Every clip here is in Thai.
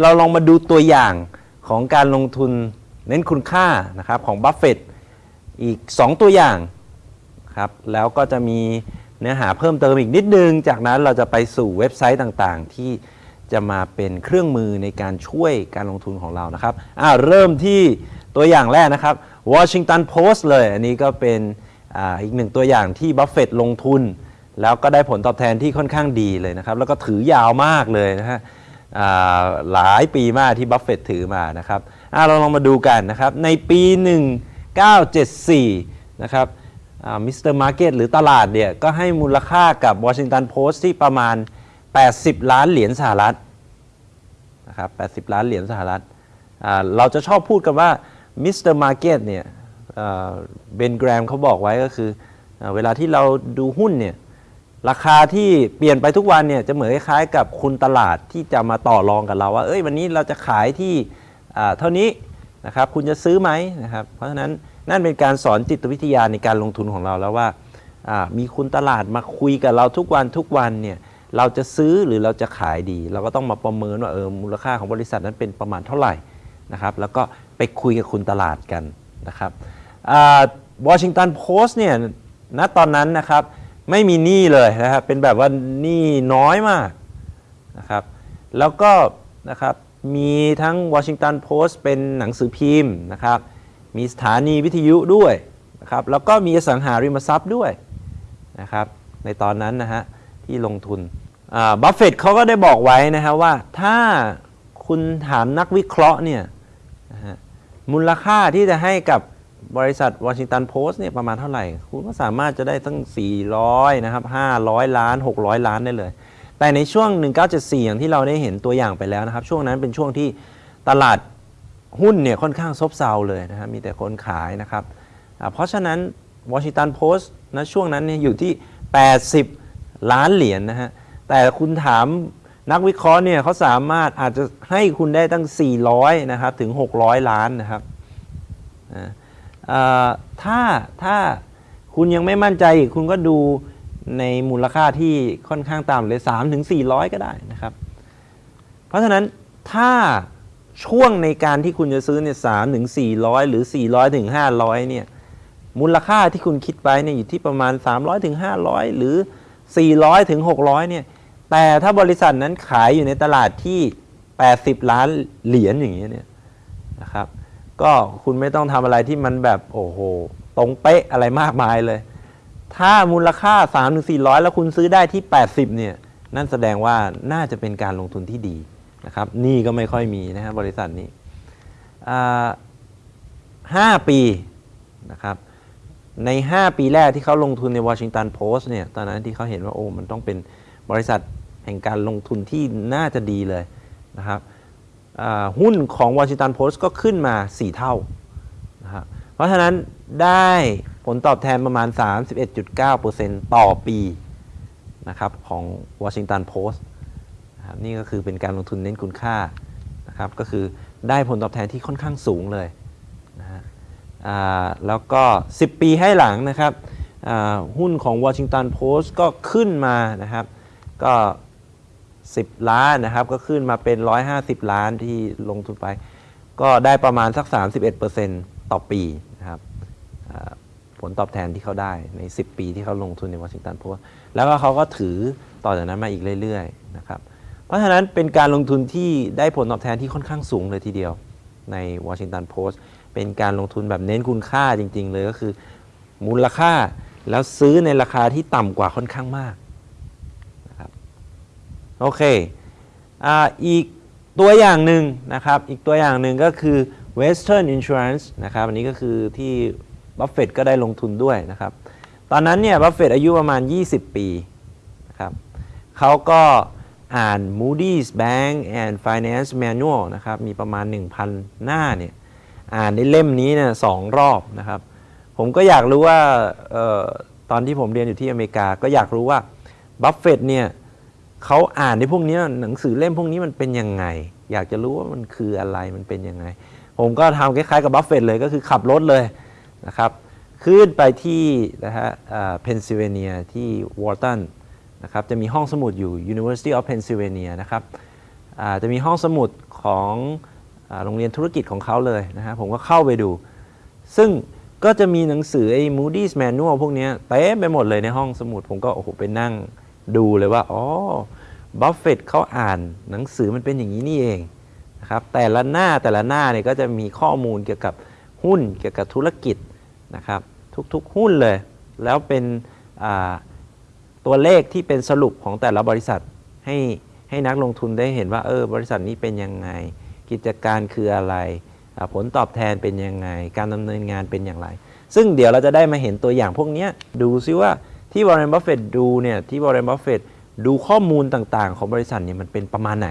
เราลองมาดูตัวอย่างของการลงทุนเน้นคุณค่านะครับของบัฟเฟตอีก 2 ตัวอย่างครับแล้วก็จะมีเนื้อหาเพิ่มเติมอีกนิดนึง จากนั้นเราจะไปสู่เว็บไซต์ต่างๆ ที่จะมาเป็นเครื่องมือในการช่วยการลงทุนของเรานะครับอ่าเริ่มที่ตัวอย่างแรกนะครับ Washington Post เลย อันนี้ก็เป็นอาอีกหนึ่งตัวอย่างที่บัฟเฟตลงทุน แล้วก็ได้ผลตอบแทนที่ค่อนข้างดีเลยนะครับ แล้วก็ถือยาวมากเลยนะฮะ หลายปีมากที่บัฟเฟตถือมานะครับเราลองมาดูกันนะครับในปี 1974 นะครับ Mister Market หรือตลาดเนี่ยก็ให้มูลค่ากับ Washington Post ที่ประมาณ 80 ล้านเหรียญสหรัฐนะครับ 80 ล้านเหรียญสหรัฐ เราจะชอบพูดกันว่า Mister Market เนี่ยเบนเกรแฮมเขาบอกไว้ก็คือเวลาที่เราดูหุ้นเนี่ย ราคาที่เปลี่ยนไปทุกวันเนี่ยจะเหมือนคล้ายๆกับคุณตลาดที่จะมาต่อรองกับเราว่า เอ้ยวันนี้เราจะขายที่เท่านี้นะครับคุณจะซื้อไหมนะครับ เพราะฉะนั้นนั่นเป็นการสอนจิตวิทยาในการลงทุนของเราแล้วว่าอ่ามีคุณตลาดมาคุยกับเราทุกวันทุกวันเนี่ยเราจะซื้อหรือเราจะขายดี เราก็ต้องมาประเมินว่าเออมูลค่าของบริษัทนั้นเป็นประมาณเท่าไหร่นะครับ แล้วก็ไปคุยกับคุณตลาดกันนะครับวอชิงตันโพสต์เนี่ยณตอนนั้นนะครับ ไม่มีหนี้เลยนะครับ เป็นแบบว่าหนี้น้อยมากนะครับ แล้วก็นะครับมีทั้ง Washington Post เป็นหนังสือพิมพ์นะครับ มีสถานีวิทยุด้วยนะครับ แล้วก็มีอสังหาริมทรัพย์ด้วยนะครับ ในตอนนั้นนะฮะที่ลงทุนบัฟเฟตเขาก็ได้บอกไว้นะครับว่าถ้าคุณถามนักวิเคราะห์เนี่ยมูลค่าที่จะให้กับ บริษัทวอชิงตันโพสต์เนี่ยประมาณเท่าไหร่ คุณก็สามารถจะได้ตั้ง 400 นะครับ 500 ล้าน 600 ล้านได้เลย แต่ในช่วง 1974 อย่างที่เราได้เห็นตัวอย่างไปแล้วนะครับ ช่วงนั้นเป็นช่วงที่ตลาดหุ้นเนี่ยค่อนข้างซบเซาเลยนะครับมีแต่คนขายนะครับ เพราะฉะนั้นวอชิงตันโพสต์นะช่วงนั้นเนี่ยอยู่ที่ 80 ล้านเหรียญนะฮะ แต่คุณถามนักวิเคราะห์เนี่ยเขาสามารถอาจจะให้คุณได้ตั้ง 400 นะครับ ถึง 600 ล้านนะครับนะ ถ้าถ้าคุณยังไม่มั่นใจ คุณก็ดูในมูลค่าที่ค่อนข้างต่ำเลย3ถึง400 ก็ได้นะครับ เพราะฉะนั้นถ้าช่วงในการที่คุณจะซื้อเนี่ย3ถึง400หรือ400ถึง500เนี่ยมูลค่าที่คุณคิดไปเนี่ยอยู่ที่ประมาณ300ถึง500หรือ400ถึง600เนี่ยแต่ถ้าบริษัทนั้นขายอยู่ในตลาดที่80ล้านเหรียญอย่างเงี้ยเนี่ยนะครับ ก็คุณไม่ต้องทำอะไรที่มันแบบโอ้โหตรงเป๊ะอะไรมากมายเลย ถ้ามูลค่า 3 4 0 0 แล้วคุณซื้อได้ที่ 80 เนี่ย นั่นแสดงว่าน่าจะเป็นการลงทุนที่ดีนะครับนี่ก็ไม่ค่อยมีนะฮะบบริษัทนี้ห้าปีนะครับใน 5 ปีแรกที่เขาลงทุนในวอชิงตันโพสต์เนี่ยตอนนั้นที่เขาเห็นว่าโอ้มันต้องเป็นบริษัทแห่งการลงทุนที่น่าจะดีเลยนะครับ หุ้นของ Washington Post ก็ขึ้นมา 4 เท่านะเพราะฉะนั้นได้ผลตอบแทนประมาณ 31.9%ต่อปีนะครับของ Washington Post นะครับนี่ก็คือเป็นการลงทุนเน้นคุณค่านะครับก็คือได้ผลตอบแทนที่ค่อนข้างสูงเลยนะฮะแล้วก็ 10 ปีให้หลังนะครับหุ้นของ Washington Post ก็ขึ้นมานะครับ ก็ 10 ล้านนะครับ ก็ขึ้นมาเป็น 150 ล้านที่ลงทุนไป ก็ได้ประมาณสัก 31%ต่อปีนะครับผลตอบแทนที่เขาได้ใน 10 ปีที่เขาลงทุนในวอชิงตันโพสต์แล้วก็เขาก็ถือต่อจากนั้นมาอีกเรื่อยๆนะครับเพราะฉะนั้นเป็นการลงทุนที่ได้ผลตอบแทนที่ค่อนข้างสูงเลยทีเดียวใน Washington Post เป็นการลงทุนแบบเน้นคุณค่าจริง ๆ เลยก็คือ มูลค่าแล้วซื้อในราคาที่ต่ำกว่าค่อนข้างมาก โอเคออีกตัวอย่างหนึ่งนะครับ อีกตัวอย่างหนึ่งก็คือ Western Insurance นะครับ อันนี้ก็คือที่บัฟเฟตก็ได้ลงทุนด้วยนะครับ ตอนนั้นเนี่ยบัฟเฟตอายุประมาณ 20 ปีนะครับเขาก็อ่าน Moody's Bank and Finance Manual นะครับ มีประมาณ 1,000 หน้าเนี่ย อ่านในเล่มนี้เนี่ยสองรอบนะครับ ผมก็อยากรู้ว่าเออตอนที่ผมเรียนอยู่ที่อเมริกา ก็อยากรู้ว่าบัฟเฟตเนี่ย เขาอ่านในพวกนี้หนังสือเล่มพวกนี้มันเป็นยังไง อยากจะรู้ว่ามันคืออะไรมันเป็นยังไง ผมก็ทำคล้ายๆกับบัฟเฟตเลยก็คือขับรถเลยนะครับขึ้นไปที่นะฮะเพนซิลเวเนียที่วอร์ตันนะครับจะมีห้องสมุดอยู่ University of Pennsylvania นะครับอ่าจะมีห้องสมุดของอาโรงเรียนธุรกิจของเขาเลยนะฮะผมก็เข้าไปดู ซึ่งก็จะมีหนังสือไอ้ Moody's Manual พวกนี้เต็มไปหมดเลยในห้องสมุด ผมก็โอ้โหไปนั่ง ดูเลยว่าอ๋อบัฟเฟตเขาอ่านหนังสือมันเป็นอย่างนี้นี่เองนะครับแต่ละหน้าแต่ละหน้าเนี่ยก็จะมีข้อมูลเกี่ยวกับหุ้นเกี่ยวกับธุรกิจนะครับทุกๆหุ้นเลย แล้วเป็นตัวเลขที่เป็นสรุปของแต่ละบริษัทให้ให้นักลงทุนได้เห็นว่าเออบริษัทนี้เป็นยังไง กิจการคืออะไร ผลตอบแทนเป็นยังไง การดำเนินงานเป็นอย่างไร ซึ่งเดี๋ยวเราจะได้มาเห็นตัวอย่างพวกนี้ดูซิว่า ที่วอร์เรนบัฟเฟตดูเนี่ยที่วอร์เรนบัฟเฟตดูข้อมูลต่างๆ ของบริษัทเนี่ยมันเป็นประมาณไหน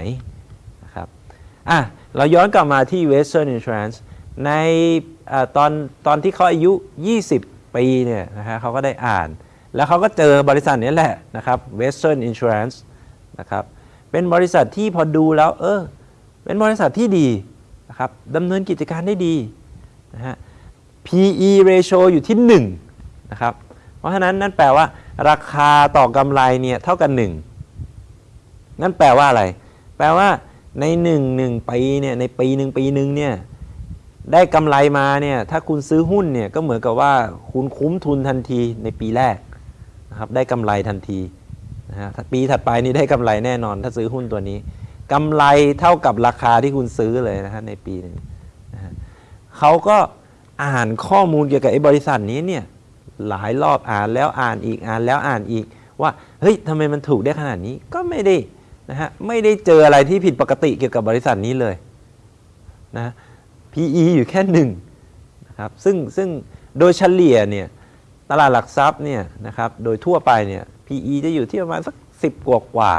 นะครับอะเราย้อนกลับมาที่ Western Insurance ในอตอนตอนที่เขาอายุ 20 ปีเนี่ยนะฮะเขาก็ได้อ่าน แล้วเขาก็เจอบริษัทนี้แหละนะครับ Western Insurance นะครับเป็นบริษัทที่พอดูแล้วเออเป็นบริษัทที่ดีนะครับดำเนินกิจการได้ดีนะฮะ PE ratio อยู่ที่1นะครับ ราะฉะนั้นนั่นแปลว่า ราคาต่อกำไรเนี่ยเท่ากัน 1 นั่นแปลว่าอะไร แปลว่าใน1 1ปีเนี่ยในปีหนึ่งปีหนึ่งเนี่ยได้กำไรมาเนี่ยถ้าคุณซื้อหุ้นเนี่ยก็เหมือนกับว่าคุณคุ้มทุนทันทีในปีแรกนะครับได้กำไรทันทีนะฮะปีถัดไปนี่ได้กำไรแน่นอน ถ้าซื้อหุ้นตัวนี้กำไรเท่ากับราคาที่คุณซื้อเลยนะฮะในปีนึงนะฮะเขาก็อ่านข้อมูลเกี่ยวกับไอ้บริษัทนี้เนี่ย หลายรอบอ่านแล้วอ่านอีกอ่านแล้วอ่านอีก ว่าเฮ้ยทำไมมันถูกได้ขนาดนี้ก็ไม่ได้นะฮะไม่ได้เจออะไรที่ผิดปกติเกี่ยวกับบริษัทนี้เลยนะ PE อยู่แค่หนึ่งนะครับซึ่งซึ่งโดยเฉลี่ยเนี่ยตลาดหลักทรัพย์เนี่ยนะครับโดยทั่วไปเนี่ย PE จะอยู่ที่ประมาณสัก 10 กว่ากว่า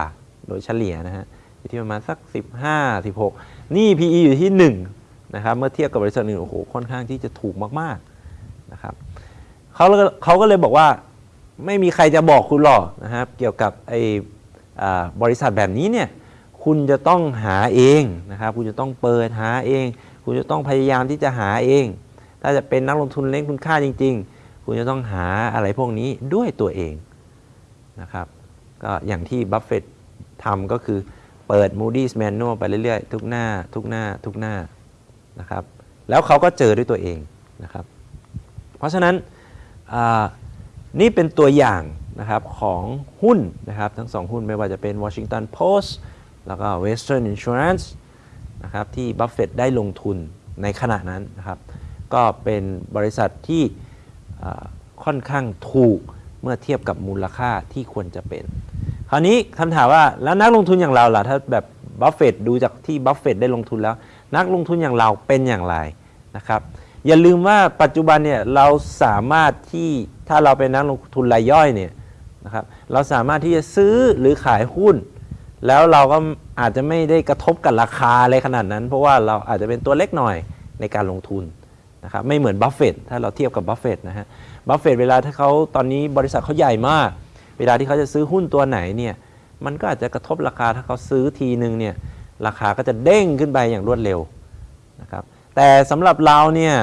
โดยเฉลี่ยนะฮะอยู่ที่ประมาณสัก 15 16 นี่ PE อยู่ที่1นะครับเมื่อเทียบกับบริษัทอื่นโอ้โหค่อนข้างที่จะถูกมากๆ เขาเขาก็เลยบอกว่าไม่มีใครจะบอกคุณหรอกนะครับ เกี่ยวกับไอ้บริษัทแบบนี้เนี่ยคุณจะต้องหาเองนะครับ คุณจะต้องเปิดหาเอง คุณจะต้องพยายามที่จะหาเอง ถ้าจะเป็นนักลงทุนเล่นคุณค่าจริง ๆ คุณจะต้องหาอะไรพวกนี้ด้วยตัวเองนะครับก็อย่างที่บัฟเฟตต์ทำก็คือเปิด Moody's Manual ไปเรื่อยๆ ทุกหน้าทุกหน้าทุกหน้านะครับ แล้วเขาก็เจอด้วยตัวเองนะครับ เพราะฉะนั้น นี่เป็นตัวอย่างนะครับของหุ้นนะครับทั้งสองหุ้นไม่ว่าจะเป็น Washington Post แล้วก็ Western Insurance นะครับที่บัฟเฟตต์ได้ลงทุนในขณะนั้นนะครับก็เป็นบริษัทที่ค่อนข้างถูกเมื่อเทียบกับมูลค่าที่ควรจะเป็น คราวนี้คำถามว่าแล้วนักลงทุนอย่างเราล่ะถ้าแบบบัฟเฟตต์ดูจากที่บัฟเฟตต์ได้ลงทุนแล้ว นักลงทุนอย่างเราเป็นอย่างไรนะครับ อย่าลืมว่าปัจจุบันเนี่ยเราสามารถที่ถ้าเราเป็นนักลงทุนรายย่อยเนี่ยนะครับเราสามารถที่จะซื้อหรือขายหุ้น แล้วเราก็อาจจะไม่ได้กระทบกับราคาอะไรขนาดนั้น เพราะว่าเราอาจจะเป็นตัวเล็กหน่อยในการลงทุนนะครับไม่เหมือนบัฟเฟตถ้าเราเทียบกับบัฟเฟตนะฮะบัฟเฟตเวลาที่เขาตอนนี้บริษัทเขาใหญ่มาก เวลาที่เขาจะซื้อหุ้นตัวไหนเนี่ยมันก็อาจจะกระทบราคาถ้าเขาซื้อทีนึงเนี่ยราคาก็จะเด้งขึ้นไปอย่างรวดเร็วนะครับ แต่สำหรับเราเนี่ย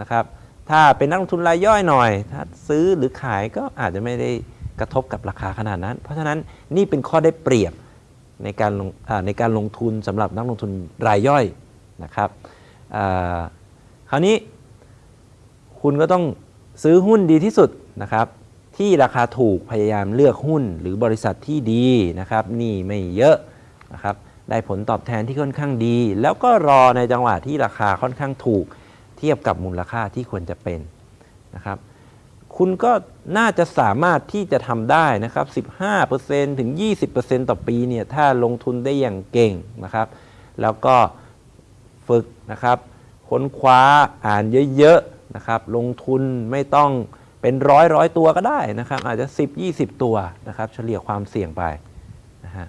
นะครับถ้าเป็นนักลงทุนรายย่อยหน่อย ถ้าซื้อหรือขายก็อาจจะไม่ได้กระทบกับราคาขนาดนั้น เพราะฉะนั้นนี่เป็นข้อได้เปรียบในการลงในการลงทุนสำหรับนักลงทุนรายย่อยนะครับคราวนี้คุณก็ต้องซื้อหุ้นดีที่สุดนะครับที่ราคาถูกพยายามเลือกหุ้นหรือบริษัทที่ดีนะครับหนี่ไม่เยอะนะครับ ได้ผลตอบแทนที่ค่อนข้างดี แล้วก็รอในจังหวะที่ราคาค่อนข้างถูกเทียบกับมูลค่าที่ควรจะเป็นนะครับคุณก็น่าจะสามารถที่จะทำได้นะครับ 15%ถึง 20%ต่อปีเนี่ยถ้าลงทุนได้อย่างเก่งนะครับ แล้วก็ฝึกนะครับค้นคว้าอ่านเยอะๆนะครับ ลงทุนไม่ต้องเป็นร้อยร้อยตัวก็ได้นะครับ อาจจะ 10-20 ตัวนะครับ เฉลี่ยความเสี่ยงไปนะฮะ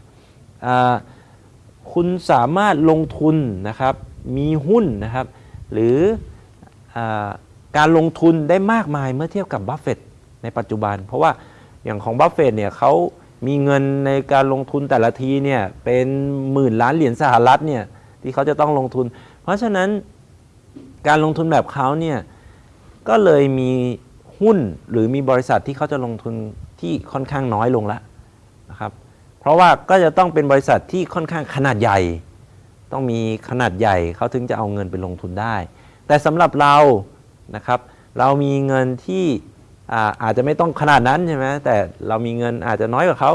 อ่า คุณสามารถลงทุนนะครับ มีหุ้นนะครับ หรืออการลงทุนได้มากมายเมื่อเทียบกับบัฟเฟตต์ในปัจจุบัน เพราะว่าอย่างของบัฟเฟตต์เนี่ยเขามีเงินในการลงทุนแต่ละทีเนี่ยเป็นหมื่นล้านเหรียญสหรัฐเนี่ยที่เขาจะต้องลงทุน เพราะฉะนั้นการลงทุนแบบเขาเนี่ยก็เลยมีหุ้นหรือมีบริษัทที่เขาจะลงทุนที่ค่อนข้างน้อยลงแล้วนะครับ เพราะว่าก็จะต้องเป็นบริษัทที่ค่อนข้างขนาดใหญ่ ต้องมีขนาดใหญ่เขาถึงจะเอาเงินไปลงทุนได้ แต่สำหรับเรานะครับเรามีเงินที่อาอาจจะไม่ต้องขนาดนั้นใช่ไหมแต่เรามีเงินอาจจะน้อยกว่าเขา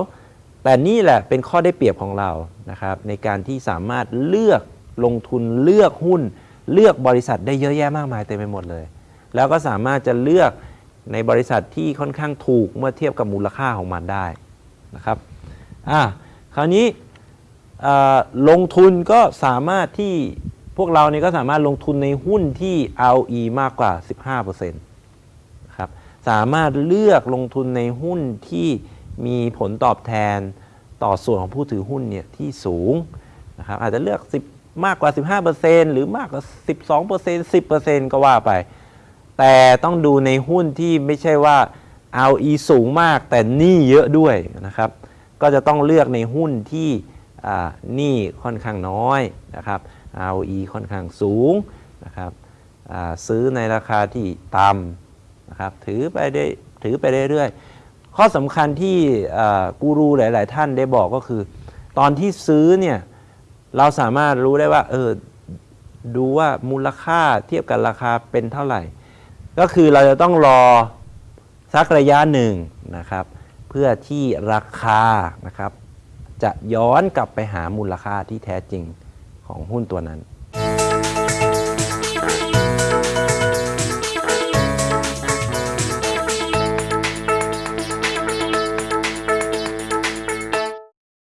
แต่นี่แหละเป็นข้อได้เปรียบของเรานะครับในการที่สามารถเลือกลงทุนเลือกหุ้น เลือกบริษัทได้เยอะแยะมากมายเต็มไปหมดเลย แล้วก็สามารถจะเลือกในบริษัทที่ค่อนข้างถูกเมื่อเทียบกับมูลค่าของมันได้นะครับ อะคราวนี้ลงทุนก็สามารถที่พวกเราเนี่ยก็สามารถลงทุนในหุ้นที่ ROE มากกว่า 15%นะครับสามารถเลือกลงทุนในหุ้นที่มีผลตอบแทนต่อส่วนของผู้ถือหุ้นเนี่ยที่สูงนะครับอาจจะเลือก 10 มากกว่า 15%หรือมากกว่า 12% 10%ก็ว่าไป แต่ต้องดูในหุ้นที่ไม่ใช่ว่า ROE สูงมากแต่หนี้เยอะด้วยนะครับ ก็จะต้องเลือกในหุ้นที่หนี้ค่อนข้างน้อยนะครับ ROE ค่อนข้างสูงนะครับซื้อในราคาที่ต่ำนะครับถือไปได้ถือไปเรื่อยๆข้อสำคัญที่กูรูหลาย ๆ ท่านได้บอกก็คือ ตอนที่ซื้อเนี่ยเราสามารถรู้ได้ว่าเออดูว่ามูลค่าเทียบกับราคาเป็นเท่าไหร่ ก็คือเราจะต้องรอสักระยะหนึ่งนะครับ เพื่อที่ราคานะครับ จะย้อนกลับไปหามูลค่าที่แท้จริงของหุ้นตัวนั้น